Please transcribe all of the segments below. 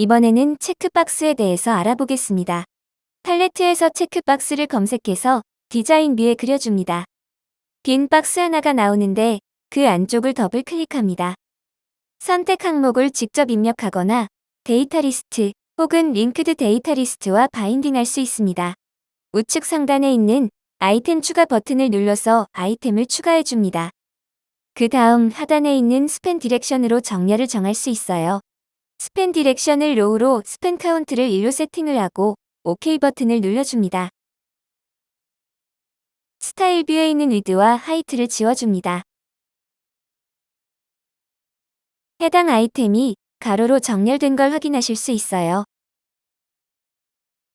이번에는 checkbox에 대해서 알아보겠습니다. 팔레트에서 checkbox를 검색해서 design view에 그려줍니다. 빈 박스 하나가 나오는데 그 안쪽을 더블 클릭합니다. 선택 항목을 직접 입력하거나 data list 혹은 linked data list와 binding할 수 있습니다. 우측 상단에 있는 아이템 추가 버튼을 눌러서 아이템을 추가해 줍니다. 그 다음 하단에 있는 span direction으로 정렬을 정할 수 있어요. span direction을 row로 span count를 1로 세팅을 하고 OK 버튼을 눌러줍니다. style view에 있는 width와 height를 지워줍니다. 해당 아이템이 가로로 정렬된 걸 확인하실 수 있어요.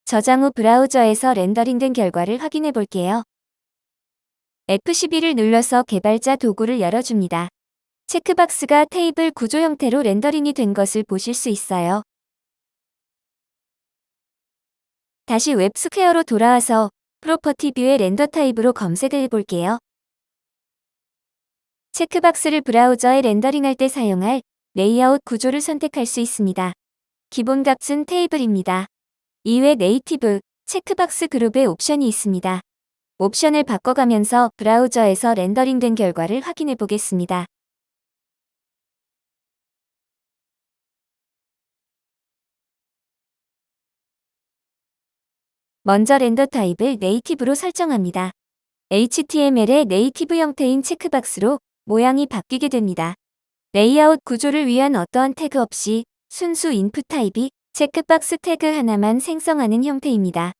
저장 후 브라우저에서 렌더링된 결과를 확인해 볼게요. F12를 눌러서 개발자 도구를 열어줍니다. checkbox가 테이블 구조 형태로 렌더링이 된 것을 보실 수 있어요. 다시 웹스퀘어로 돌아와서 property view의 render type으로 검색을 해볼게요. checkbox를 브라우저에 렌더링할 때 사용할 레이아웃 구조를 선택할 수 있습니다. 기본 값은 테이블입니다. 이외 native, checkbox group의 옵션이 있습니다. 옵션을 바꿔가면서 브라우저에서 렌더링된 결과를 확인해 보겠습니다. 먼저 render type을 native로 설정합니다. HTML의 native 형태인 checkbox로 모양이 바뀌게 됩니다. 레이아웃 구조를 위한 어떠한 태그 없이 순수 input type이 checkbox 태그 하나만 생성하는 형태입니다.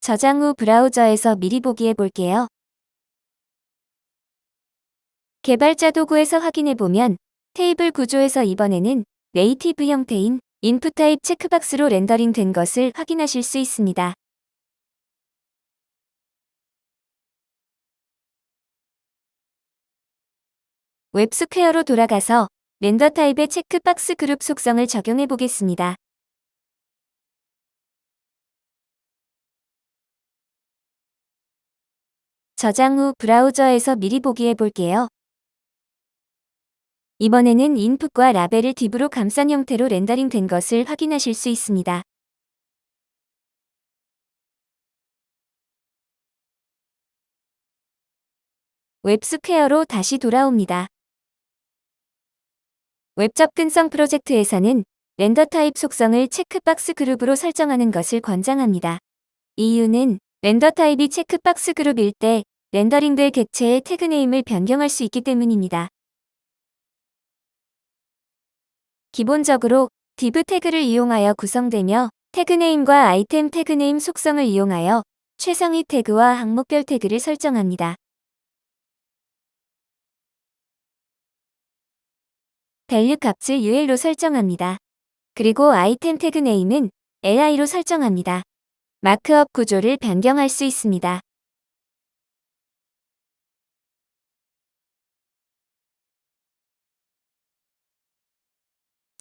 저장 후 브라우저에서 미리 보기 해 볼게요. 개발자 도구에서 확인해 보면 테이블 구조에서 이번에는 native 형태인 input type checkbox로 렌더링 된 것을 확인하실 수 있습니다. 웹스퀘어로 돌아가서 render type의 checkbox group 속성을 적용해 보겠습니다. 저장 후 브라우저에서 미리 보기 해볼게요. 이번에는 input과 label을 div으로 감싼 형태로 렌더링 된 것을 확인하실 수 있습니다. 웹스퀘어로 다시 돌아옵니다. 웹 접근성 프로젝트에서는 render type 속성을 checkbox group으로 설정하는 것을 권장합니다. 이유는 render type이 checkbox group일 때 렌더링될 객체의 tag name을 변경할 수 있기 때문입니다. 기본적으로 div 태그를 이용하여 구성되며 tag name과 item tag name 속성을 이용하여 최상위 태그와 항목별 태그를 설정합니다. value 값을 UL로 설정합니다. 그리고 아이템 태그네임은 LI로 설정합니다. 마크업 구조를 변경할 수 있습니다.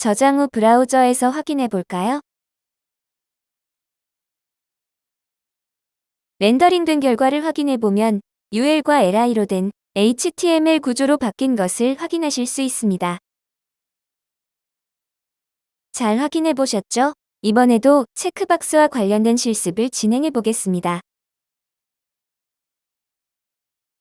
저장 후 브라우저에서 확인해 볼까요? 렌더링된 결과를 확인해 보면 UL과 LI로 된 HTML 구조로 바뀐 것을 확인하실 수 있습니다. 잘 확인해 보셨죠? 이번에도 체크박스와 관련된 실습을 진행해 보겠습니다.